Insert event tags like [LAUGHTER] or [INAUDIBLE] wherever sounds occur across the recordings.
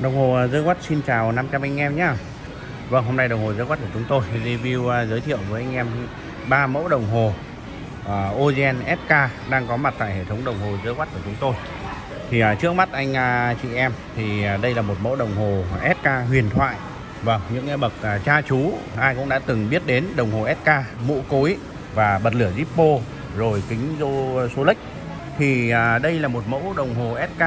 Đồng hồ à, The Watch xin chào 500 anh em nhé Vâng hôm nay đồng hồ The Watch của chúng tôi review à, giới thiệu với anh em ba mẫu đồng hồ uh, Ogen SK đang có mặt tại hệ thống đồng hồ The Watch của chúng tôi. Thì uh, trước mắt anh uh, chị em thì uh, đây là một mẫu đồng hồ SK huyền thoại. Vâng những cái bậc uh, cha chú ai cũng đã từng biết đến đồng hồ SK mũ cối và bật lửa Zippo rồi kính rô Solex thì uh, đây là một mẫu đồng hồ SK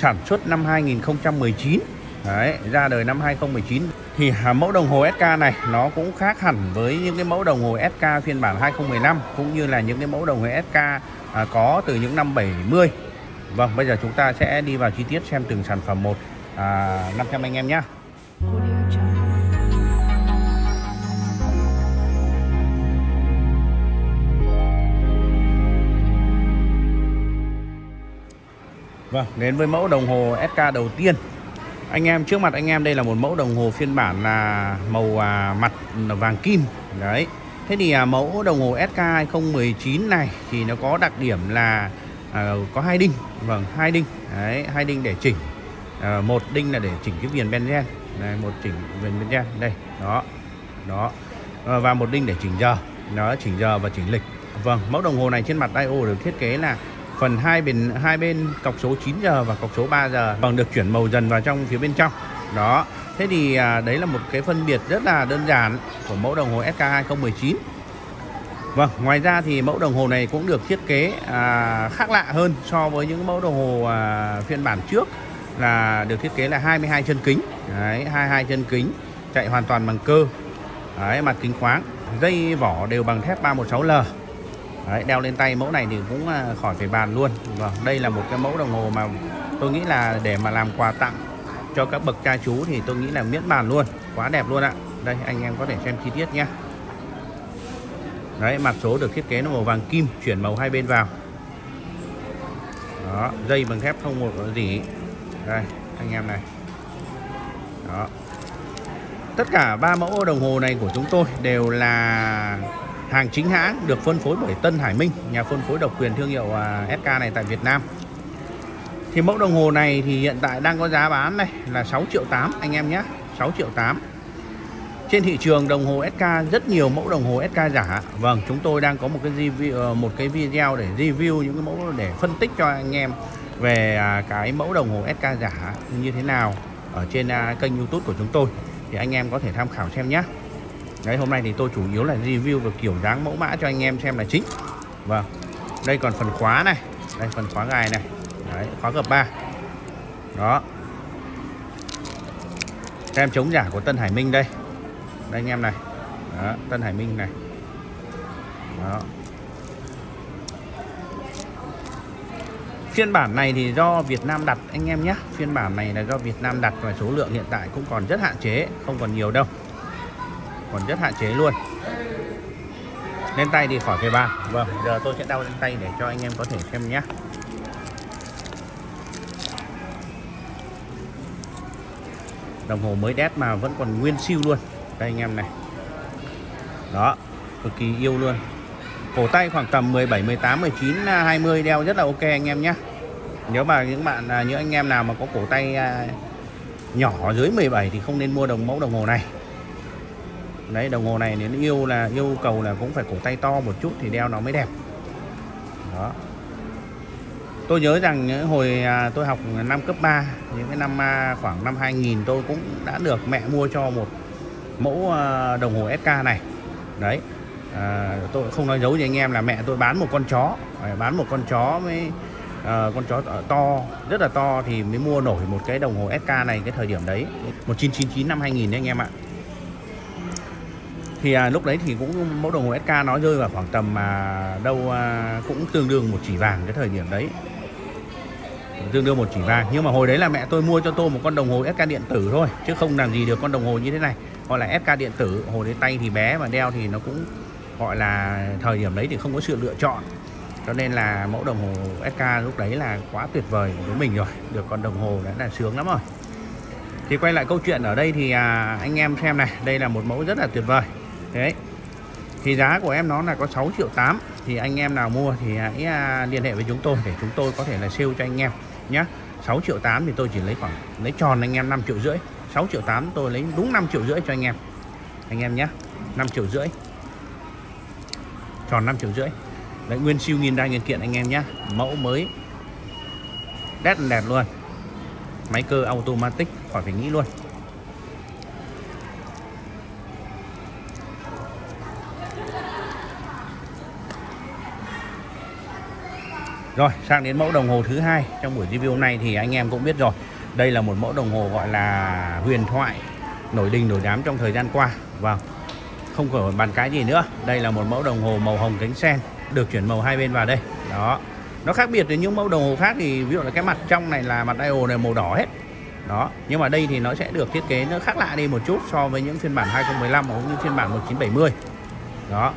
sản xuất năm 2019 Đấy, ra đời năm 2019 thì mẫu đồng hồ SK này nó cũng khác hẳn với những cái mẫu đồng hồ SK phiên bản 2015 cũng như là những cái mẫu đồng hồ SK à, có từ những năm 70 Vâng bây giờ chúng ta sẽ đi vào chi tiết xem từng sản phẩm một. À, 500 anh em nhé Vâng, đến với mẫu đồng hồ SK đầu tiên. Anh em trước mặt anh em đây là một mẫu đồng hồ phiên bản là màu à, mặt vàng kim. Đấy. Thế thì à, mẫu đồng hồ SK 2019 này thì nó có đặc điểm là à, có hai đinh. Vâng, hai đinh. Đấy, hai đinh để chỉnh. À, Một đinh là để chỉnh cái viền benzen Đây, một chỉnh viền benzen Đây, đó Đó. À, Và một đinh để chỉnh giờ. Nó chỉnh giờ và chỉnh lịch. Vâng, mẫu đồng hồ này trên mặt dial được thiết kế là phần hai bên hai bên cọc số 9 giờ và cọc số 3 giờ. Bằng được chuyển màu dần vào trong phía bên trong. Đó. Thế thì à, đấy là một cái phân biệt rất là đơn giản của mẫu đồng hồ SK 2019 Vâng ngoài ra thì mẫu đồng hồ này cũng được thiết kế à, khác lạ hơn so với những mẫu đồng hồ à, phiên bản trước là được thiết kế là 22 chân kính. Đấy 22 chân kính chạy hoàn toàn bằng cơ. Đấy mặt kính khoáng dây vỏ đều bằng thép 316L Đấy, đeo lên tay mẫu này thì cũng à, khỏi phải bàn luôn. Vâng, đây là một cái mẫu đồng hồ mà tôi nghĩ là để mà làm quà tặng cho các bậc cha chú thì tôi nghĩ là miễn bàn luôn. Quá đẹp luôn ạ. Đây anh em có thể xem chi tiết nhé. Đấy mặt số được thiết kế nó màu vàng kim chuyển màu hai bên vào. Đó dây bằng thép không một gì? Đây anh em này. Đó. Tất cả ba mẫu đồng hồ này của chúng tôi đều là hàng chính hãng được phân phối bởi Tân Hải Minh, nhà phân phối độc quyền thương hiệu à, SK này tại Việt Nam. Thì mẫu đồng hồ này thì hiện tại đang có giá bán này là 6 triệu 8 anh em nhé 6 triệu 8 trên thị trường đồng hồ SK rất nhiều mẫu đồng hồ SK giả. Vâng chúng tôi đang có một cái review ờ, một cái video để review những cái mẫu để phân tích cho anh em về à, cái mẫu đồng hồ SK giả như thế nào ở trên à, kênh YouTube của chúng tôi. Thì anh em có thể tham khảo xem nhé. Đấy, hôm nay thì tôi chủ yếu là review về kiểu dáng mẫu mã cho anh em xem là chính. Vâng. Đây còn phần khóa này. Đây, phần khóa gài này. Đấy, khóa gập 3 Đó. Tem chống giả của Tân Hải Minh đây. Đây, anh em này. Đó, Tân Hải Minh này. Đó. Phiên bản này thì do Việt Nam đặt, anh em nhé. Phiên bản này là do Việt Nam đặt và số lượng hiện tại cũng còn rất hạn chế, Không còn nhiều đâu còn rất hạn chế luôn. Lên tay thì khỏi phải bàn vâng giờ tôi sẽ đau lên tay để cho anh em có thể xem nhé. Đồng hồ mới đét mà vẫn còn nguyên siêu luôn. Đây anh em này. Đó, cực kỳ yêu luôn. Cổ tay khoảng tầm 17 18 19 20 đeo rất là ok anh em nhé. Nếu mà những bạn à, những anh em nào mà có cổ tay à, nhỏ dưới 17 thì không nên mua đồng mẫu đồng hồ này đấy đồng hồ này nếu yêu là yêu cầu là cũng phải cổ tay to một chút thì đeo nó mới đẹp. Đó. Tôi nhớ rằng hồi à, tôi học năm cấp 3 những cái năm à, khoảng năm 2000 tôi cũng đã được mẹ mua cho một mẫu à, đồng hồ SK này. Đấy à, tôi không nói giấu với anh em là mẹ tôi bán một con chó bán một con chó mới, à, con chó to rất là to thì mới mua nổi một cái đồng hồ SK này cái thời điểm đấy 1999 năm 2000 đấy anh em ạ thì à, lúc đấy thì cũng mẫu đồng hồ SK nó rơi vào khoảng tầm mà đâu à, cũng tương đương một chỉ vàng cái thời điểm đấy. Tương đương một chỉ vàng. Nhưng mà hồi đấy là mẹ tôi mua cho tôi một con đồng hồ SK điện tử thôi chứ không làm gì được con đồng hồ như thế này. Gọi là SK điện tử hồi đấy tay thì bé mà đeo thì nó cũng gọi là thời điểm đấy thì không có sự lựa chọn. Cho nên là mẫu đồng hồ SK lúc đấy là quá tuyệt vời với mình rồi được con đồng hồ đã là sướng lắm rồi. Thì quay lại câu chuyện ở đây thì à, anh em xem này đây là một mẫu rất là tuyệt vời đấy. Thì giá của em nó là có 6 triệu 8 thì anh em nào mua thì hãy à, liên hệ với chúng tôi để chúng tôi có thể là sale cho anh em nhé 6 triệu 8 thì tôi chỉ lấy khoảng, lấy tròn anh em 5 triệu rưỡi. 6 triệu 8 tôi lấy đúng 5 triệu rưỡi cho anh em. Anh em nhé 5 triệu rưỡi. Tròn 5 triệu rưỡi. Đấy, nguyên siêu nghìn đa nguyên kiện anh em nhé mẫu mới. Đét đẹp luôn. Máy cơ automatic, khỏi phải nghĩ luôn. Rồi, sang đến mẫu đồng hồ thứ hai. Trong buổi review hôm nay thì anh em cũng biết rồi. Đây là một mẫu đồng hồ gọi là huyền thoại, nổi đình, nổi đám trong thời gian qua. Vâng không có bàn cái gì nữa. Đây là một mẫu đồng hồ màu hồng cánh sen, được chuyển màu hai bên vào đây. Đó. Nó khác biệt với những mẫu đồng hồ khác thì ví dụ là cái mặt trong này là mặt dial này, màu đỏ hết. Đó. Nhưng mà đây thì nó sẽ được thiết kế nó khác lạ đi một chút so với những phiên bản 2015 cũng như phiên bản 1970 đó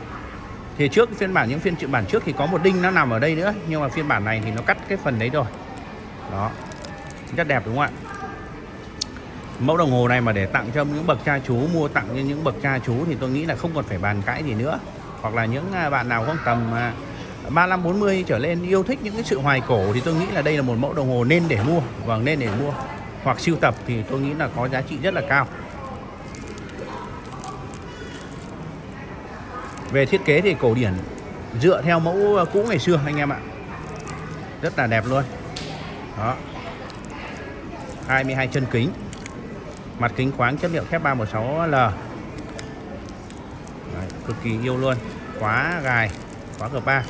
thì trước phiên bản, những phiên bản trước thì có một đinh nó nằm ở đây nữa, nhưng mà phiên bản này thì nó cắt cái phần đấy rồi. Đó. Rất đẹp đúng không ạ? Mẫu đồng hồ này mà để tặng cho những bậc cha chú, mua tặng cho những bậc cha chú thì tôi nghĩ là không còn phải bàn cãi gì nữa. Hoặc là những à, bạn nào không tầm à, 35 40 trở lên yêu thích những cái sự hoài cổ thì tôi nghĩ là đây là một mẫu đồng hồ nên để mua. Vâng nên để mua. Hoặc siêu tập thì tôi nghĩ là có giá trị rất là cao. Về thiết kế thì cổ điển dựa theo mẫu cũ ngày xưa anh em ạ. Rất là đẹp luôn. Đó. 22 chân kính. Mặt kính khoáng chất liệu thép 316L Đấy, cực kỳ yêu luôn. Khóa gài khóa cửa ba.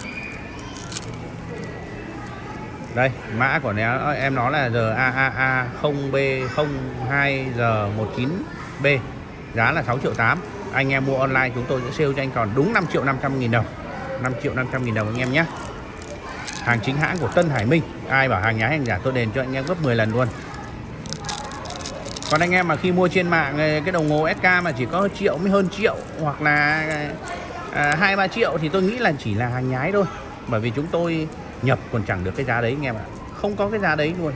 Đây mã của nó em nó là RAAA 0B02G19B giá là 6 triệu 8 anh em mua online chúng tôi sẽ sale cho anh còn đúng 5 triệu 500 nghìn đồng. 5 triệu 500 nghìn đồng anh em nhé. Hàng chính hãng của Tân Hải Minh. Ai bảo hàng nhái hàng giả tôi đền cho anh em gấp 10 lần luôn. Còn anh em mà khi mua trên mạng ờ, cái đồng hồ SK mà chỉ có triệu mới hơn triệu hoặc là ờ, à, hai à, ba triệu thì tôi nghĩ là chỉ là hàng nhái thôi. Bởi vì chúng tôi nhập còn chẳng được cái giá đấy anh em ạ. Không có cái giá đấy luôn.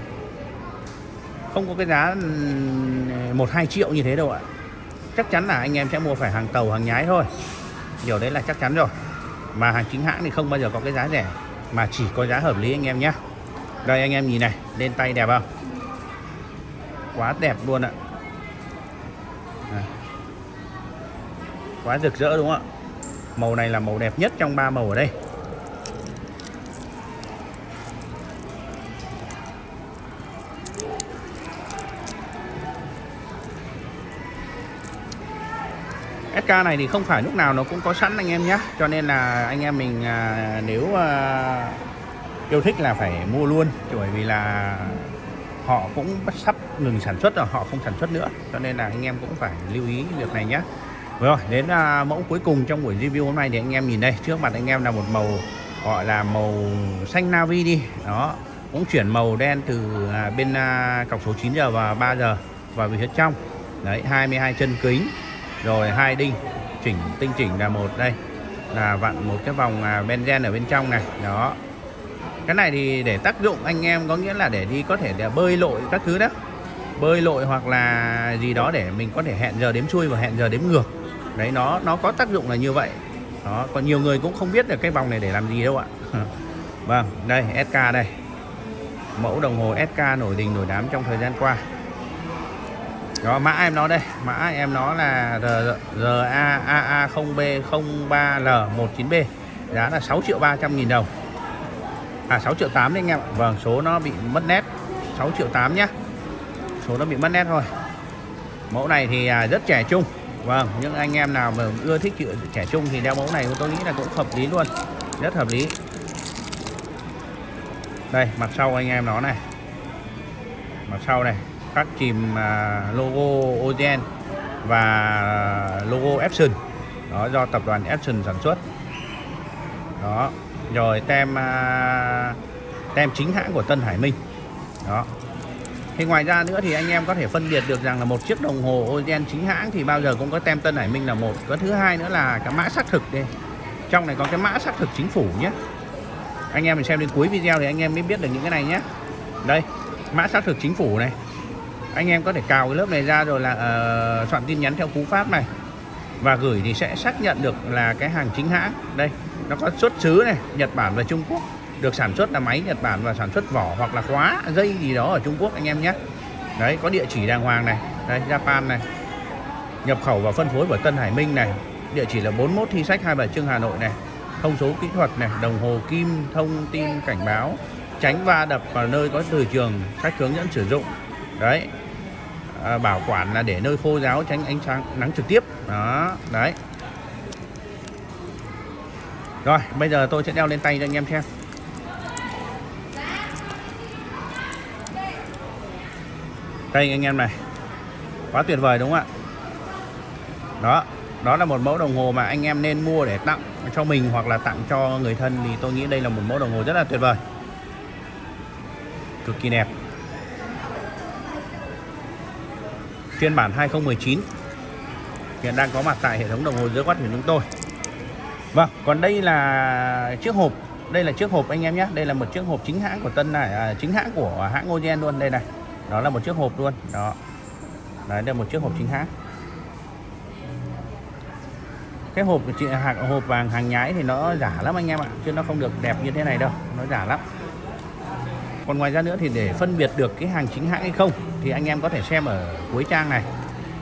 Không có cái giá một hai triệu như thế đâu ạ chắc chắn là anh em sẽ mua phải hàng tàu, hàng nhái thôi. Điều đấy là chắc chắn rồi. Mà hàng chính hãng thì không bao giờ có cái giá rẻ. Mà chỉ có giá hợp lý anh em nhé. Đây anh em nhìn này, lên tay đẹp không? Quá đẹp luôn ạ. À. quá rực rỡ đúng không ạ? Màu này là màu đẹp nhất trong ba màu ở đây. SK này thì không phải lúc nào nó cũng có sẵn anh em nhé cho nên là anh em mình à, nếu à, yêu thích là phải mua luôn. Bởi vì là họ cũng sắp ngừng sản xuất rồi họ không sản xuất nữa. Cho nên là anh em cũng phải lưu ý việc này nhé rồi đến à, mẫu cuối cùng trong buổi review hôm nay thì anh em nhìn đây. Trước mặt anh em là một màu gọi là màu xanh navy đi. Đó cũng chuyển màu đen từ à, bên à, cọc số 9 giờ và 3 giờ. Vào phía trong. Đấy 22 chân kính rồi hai đinh, chỉnh, tinh chỉnh là một đây. Là vặn một cái vòng à, benzen ở bên trong này. Đó. Cái này thì để tác dụng anh em có nghĩa là để đi có thể để bơi lội các thứ đó. Bơi lội hoặc là gì đó để mình có thể hẹn giờ đếm xuôi và hẹn giờ đếm ngược. Đấy, nó nó có tác dụng là như vậy. Đó, còn nhiều người cũng không biết được cái vòng này để làm gì đâu ạ. [LAUGHS] Vâng đây SK đây. Mẫu đồng hồ SK nổi đình nổi đám trong thời gian qua đó, mã em nó đây. Mã em nó là RAAA 0B03L19B giá là 6 triệu 300 nghìn đồng. À 6 triệu 8 đấy anh em Vâng số nó bị mất nét. 6 triệu 8 nhá. Số nó bị mất nét thôi. Mẫu này thì à, rất trẻ trung. Vâng những anh em nào mà ưa thích chữ trẻ trung thì đeo mẫu này tôi nghĩ là cũng hợp lý luôn. Rất hợp lý. Đây, mặt sau anh em nó này. Mặt sau này khắc chìm à, logo Ogen và logo Epson. Đó, do tập đoàn Epson sản xuất. Đó, rồi tem à, tem chính hãng của Tân Hải Minh. Đó. Thì ngoài ra nữa thì anh em có thể phân biệt được rằng là một chiếc đồng hồ Ogen chính hãng thì bao giờ cũng có tem Tân Hải Minh là một. Cái thứ hai nữa là cái mã xác thực đây. Trong này có cái mã xác thực chính phủ nhé. Anh em mình xem đến cuối video thì anh em mới biết được những cái này nhé. Đây, mã xác thực chính phủ này anh em có thể cào cái lớp này ra rồi là uh, soạn tin nhắn theo cú pháp này. Và gửi thì sẽ xác nhận được là cái hàng chính hãng. Đây nó có xuất xứ này Nhật Bản và Trung Quốc. Được sản xuất là máy Nhật Bản và sản xuất vỏ hoặc là khóa dây gì đó ở Trung Quốc anh em nhé. Đấy có địa chỉ đàng hoàng này đây Japan này. Nhập khẩu và phân phối bởi Tân Hải Minh này. Địa chỉ là 41 Thi Sách 27 Trưng Hà Nội này. Thông số kỹ thuật này đồng hồ kim thông tin cảnh báo tránh va đập vào nơi có từ trường sách hướng dẫn sử dụng. Đấy à, bảo quản là để nơi khô ráo tránh ánh sáng nắng trực tiếp. Đó đấy. Rồi bây giờ tôi sẽ đeo lên tay cho anh em xem. Đây anh em này. Quá tuyệt vời đúng không ạ? Đó đó là một mẫu đồng hồ mà anh em nên mua để tặng cho mình hoặc là tặng cho người thân. Thì tôi nghĩ đây là một mẫu đồng hồ rất là tuyệt vời. Cực kỳ đẹp. Phiên bản 2019 hiện đang có mặt tại hệ thống đồng hồ dưới quát của chúng tôi. Vâng còn đây là chiếc hộp. Đây là chiếc hộp anh em nhé. Đây là một chiếc hộp chính hãng của Tân này à, chính hãng của hãng Ogen luôn đây này. Đó là một chiếc hộp luôn. Đó. Đấy đây là một chiếc hộp chính hãng. Cái hộp chị hàng hộp vàng hàng nhái thì nó giả lắm anh em ạ chứ nó không được đẹp như thế này đâu. Nó giả lắm còn ngoài ra nữa thì để phân biệt được cái hàng chính hãng hay không thì anh em có thể xem ở cuối trang này.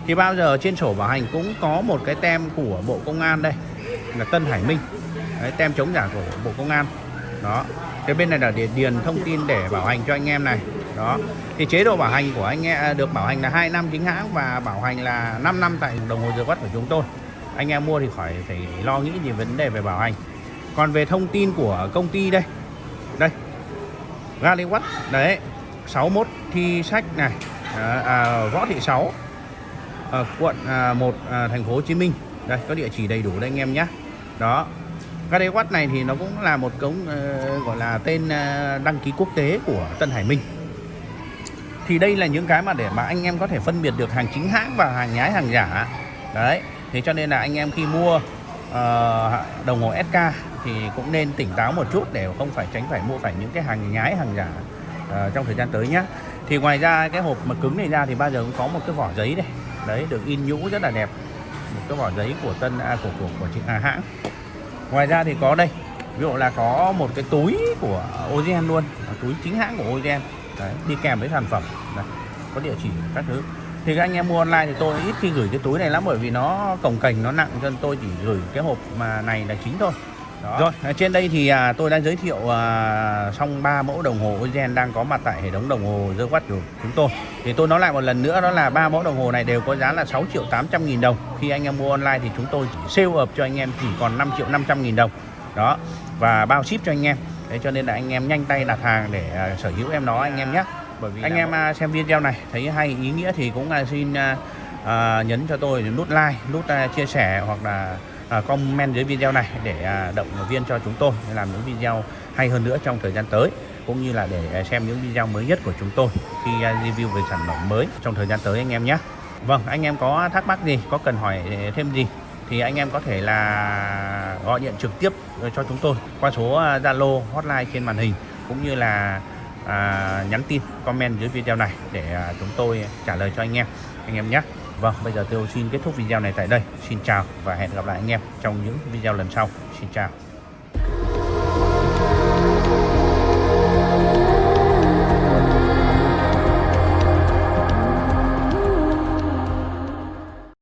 Thì bao giờ trên sổ bảo hành cũng có một cái tem của Bộ Công an đây là Tân Hải Minh. Đấy, tem chống giả của Bộ Công an. Đó. Cái bên này là để điền thông tin để bảo hành cho anh em này. Đó. Thì chế độ bảo hành của anh em à, được bảo hành là 2 năm chính hãng và bảo hành là 5 năm tại đồng hồ giờ quất của chúng tôi. Anh em mua thì khỏi phải lo nghĩ gì vấn đề về bảo hành. Còn về thông tin của công ty đây. Đây. Galiwatt đấy 61 thi sách này. À, à, võ thị 6 à, quận à, 1 à, thành phố Hồ Chí Minh. Đây có địa chỉ đầy đủ đây anh em nhé đó Galiwatt này thì nó cũng là một cống uh, gọi là tên uh, đăng ký quốc tế của Tân Hải Minh. Thì đây là những cái mà để mà anh em có thể phân biệt được hàng chính hãng và hàng nhái hàng giả. Đấy thế cho nên là anh em khi mua uh, đồng hồ SK thì cũng nên tỉnh táo một chút để không phải tránh phải mua phải những cái hàng nhái hàng giả uh, trong thời gian tới nhé thì ngoài ra cái hộp mà cứng này ra thì bao giờ cũng có một cái vỏ giấy đây đấy được in nhũ rất là đẹp. Một cái vỏ giấy của tân à, của của của chị à, hãng. Ngoài ra thì có đây. Ví dụ là có một cái túi của Ozen luôn túi chính hãng của Ozen đấy, đi kèm với sản phẩm. Đấy, có địa chỉ các thứ thì các anh em mua online thì tôi ít khi gửi cái túi này lắm bởi vì nó cồng cành nó nặng cho nên tôi chỉ gửi cái hộp mà này là chính thôi đó. Rồi, à, trên đây thì à, tôi đang giới thiệu à, xong ba mẫu đồng hồ Ozen đang có mặt tại hệ thống đồng hồ The Watch của chúng tôi. Thì tôi nói lại một lần nữa đó là ba mẫu đồng hồ này đều có giá là 6 triệu 800 nghìn đồng. Khi anh em mua online thì chúng tôi chỉ sale up cho anh em chỉ còn 5 triệu 500 nghìn đồng. Đó, và bao ship cho anh em. Thế cho nên là anh em nhanh tay đặt hàng để à, sở hữu em nó anh em nhé. Bởi vì anh em à, xem video này thấy hay ý nghĩa thì cũng là xin à, à, nhấn cho tôi nút like, nút à, chia sẻ hoặc là à, comment dưới video này để à, động viên cho chúng tôi làm những video hay hơn nữa trong thời gian tới cũng như là để xem những video mới nhất của chúng tôi khi à, review về sản phẩm mới trong thời gian tới anh em nhé. Vâng anh em có thắc mắc gì có cần hỏi thêm gì thì anh em có thể là gọi điện trực tiếp cho chúng tôi qua số à, Zalo hotline trên màn hình cũng như là à, nhắn tin comment dưới video này để à, chúng tôi trả lời cho anh em anh em nhé Vâng, bây giờ tôi xin kết thúc video này tại đây. Xin chào và hẹn gặp lại anh em trong những video lần sau. Xin chào.